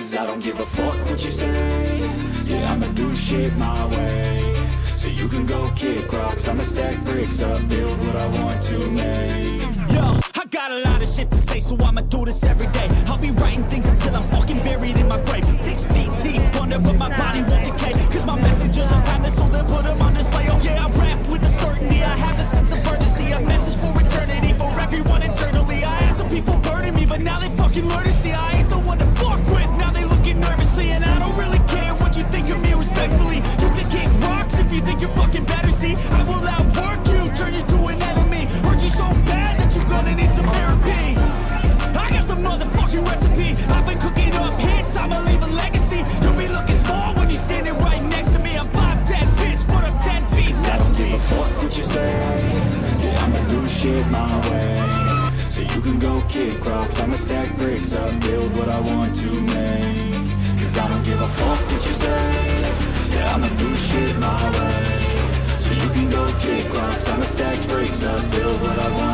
Cause I don't give a fuck what you say Yeah, I'ma do shit my way So you can go kick rocks I'ma stack bricks up, build what I want to make Yo, I got a lot of shit to say, so I'ma do this every day. I'll be writing things until I'm fucking buried in my grave. Six feet deep under, but my body won't what I want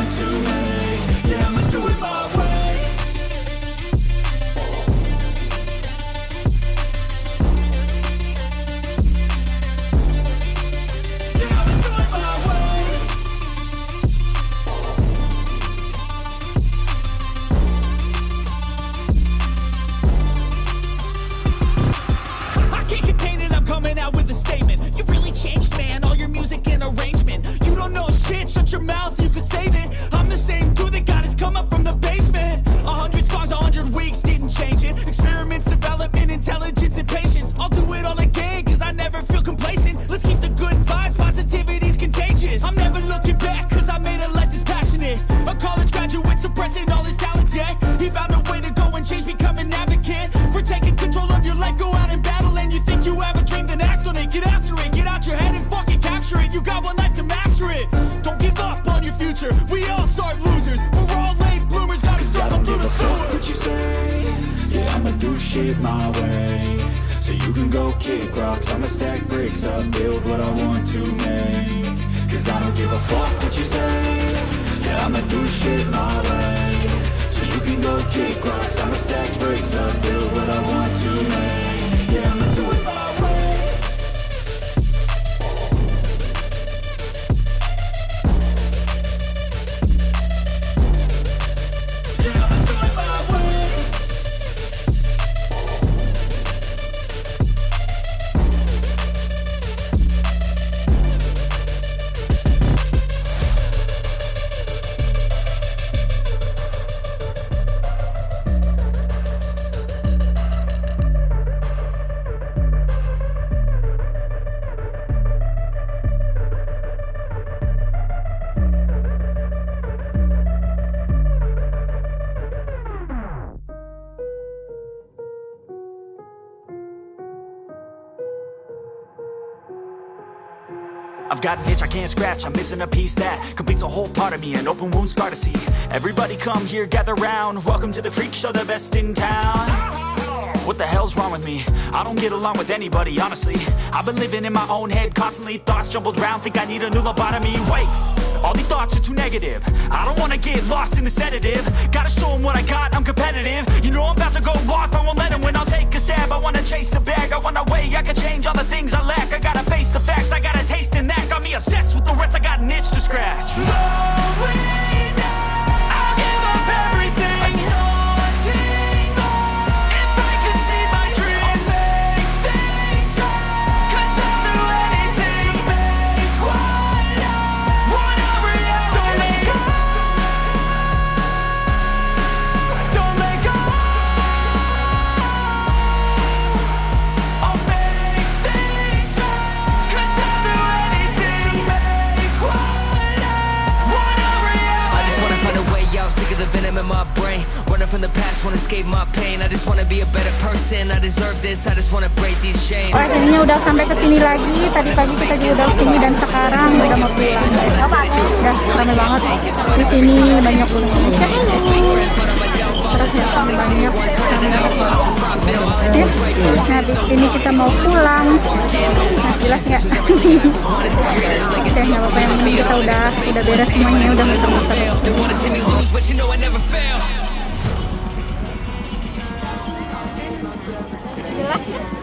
shit my way. So you can go kick rocks. I'ma stack bricks up, build what I want to make. Cause I don't give a fuck what you say. Yeah, I'ma do shit my way. So you can go kick rocks. I'ma stack bricks up, build what I want I've got an itch I can't scratch, I'm missing a piece that completes a whole part of me, an open wound scar to see. Everybody come here, gather round, welcome to the freak show, the best in town. What the hell's wrong with me? I don't get along with anybody, honestly. I've been living in my own head, constantly thoughts jumbled round, think I need a new lobotomy. Wait, all these thoughts are too negative. I don't wanna get lost in the sedative. Gotta show 'em what I got, I'm competitive. You know I'm about to go off, I won't let 'em win. I'll take a stab, I wanna chase a bag. I wanna weigh, I can change all the things I lack. I gotta face the facts, I gotta taste in that. Got me obsessed with the rest, I got an itch to scratch. I'll give my brain. Running from the past, wanna escape my pain. I just wanna be a better person. I deserve this. I just wanna break these chains. Oh, akhirnya udah sampai ke sini lagi. Tadi pagi kita juga udah ke sini dan sekarang udah mau pulang. Udah rame banget di sini banyak puncak. Di sini kita mau pulang. Nah jelas nggak? Oke nggak apa-apa yang penting kita udah udah beres semuanya udah muter-muter. They wanna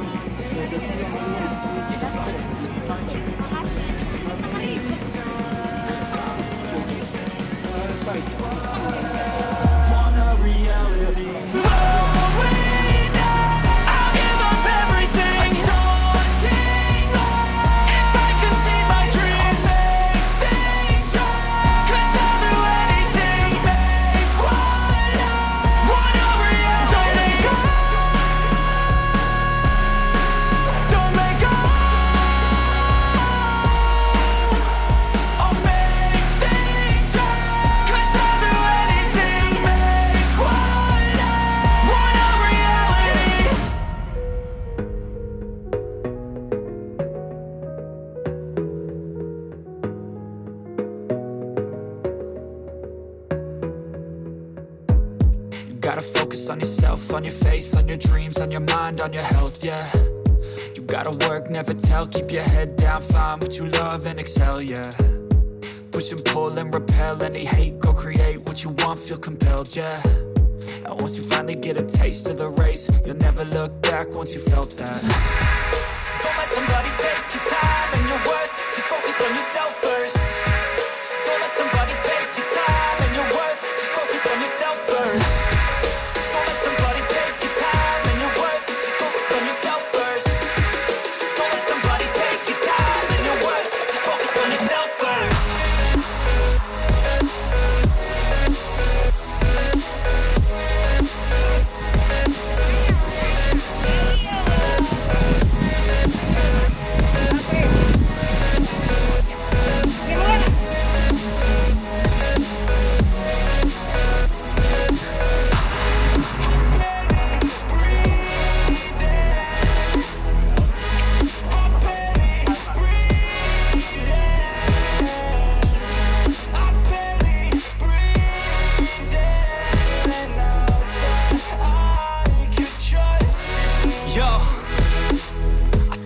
focus on yourself, on your faith, on your dreams, on your mind, on your health, yeah. You gotta work, never tell, keep your head down, find what you love and excel, yeah. Push and pull and repel any hate, go create what you want, feel compelled, yeah. And once you finally get a taste of the race, you'll never look back once you felt that. Don't let somebody take your time and your worth, just focus on yourself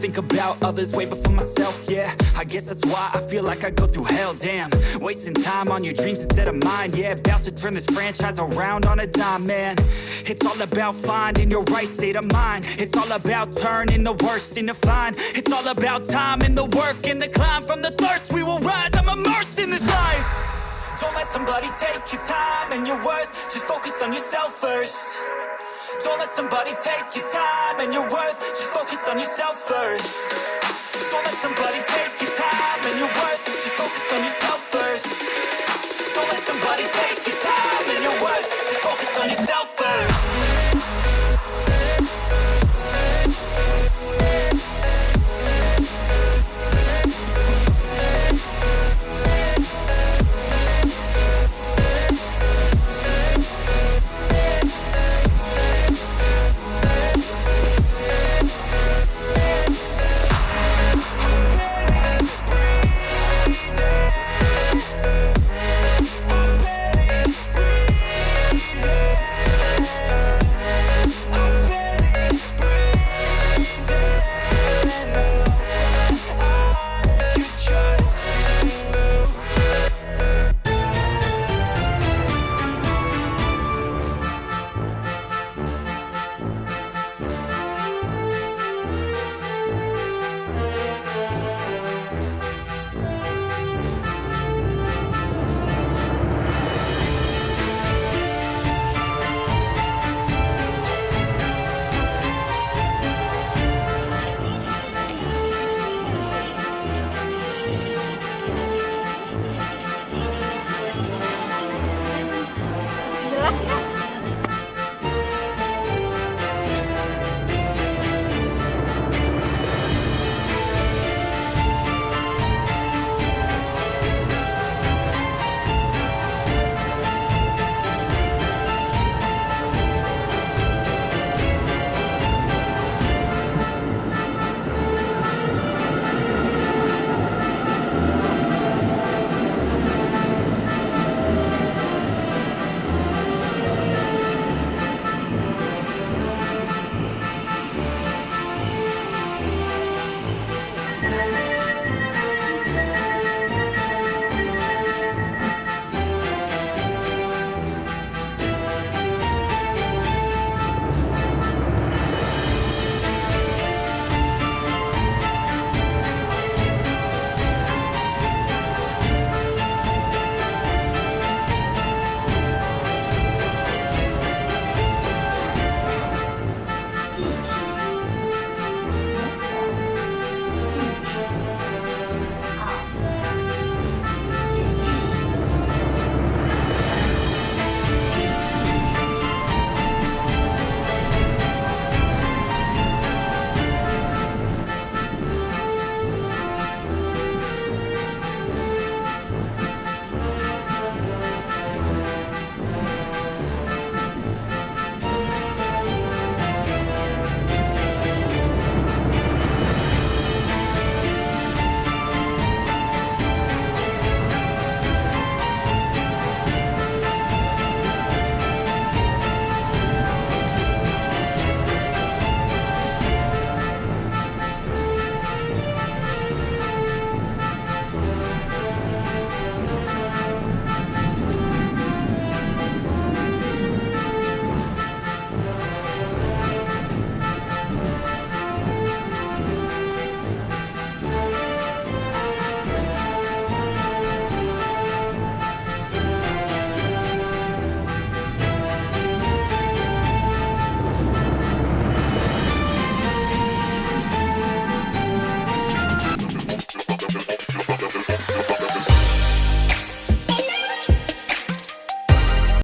think about others way before myself, yeah. I guess that's why I feel like I go through hell, damn. Wasting time on your dreams instead of mine, yeah. About to turn this franchise around on a dime, man. It's all about finding your right state of mind. It's all about turning the worst into fine. It's all about time and the work and the climb from the thirst. We will rise, I'm immersed in this life. Don't let somebody take your time and your worth. Just focus on yourself first. Don't let somebody take your time and your worth. Just focus on yourself first. Don't let somebody take your time and your worth. Just focus on yourself first. Don't let somebody take your time and your worth. Just focus on yourself first.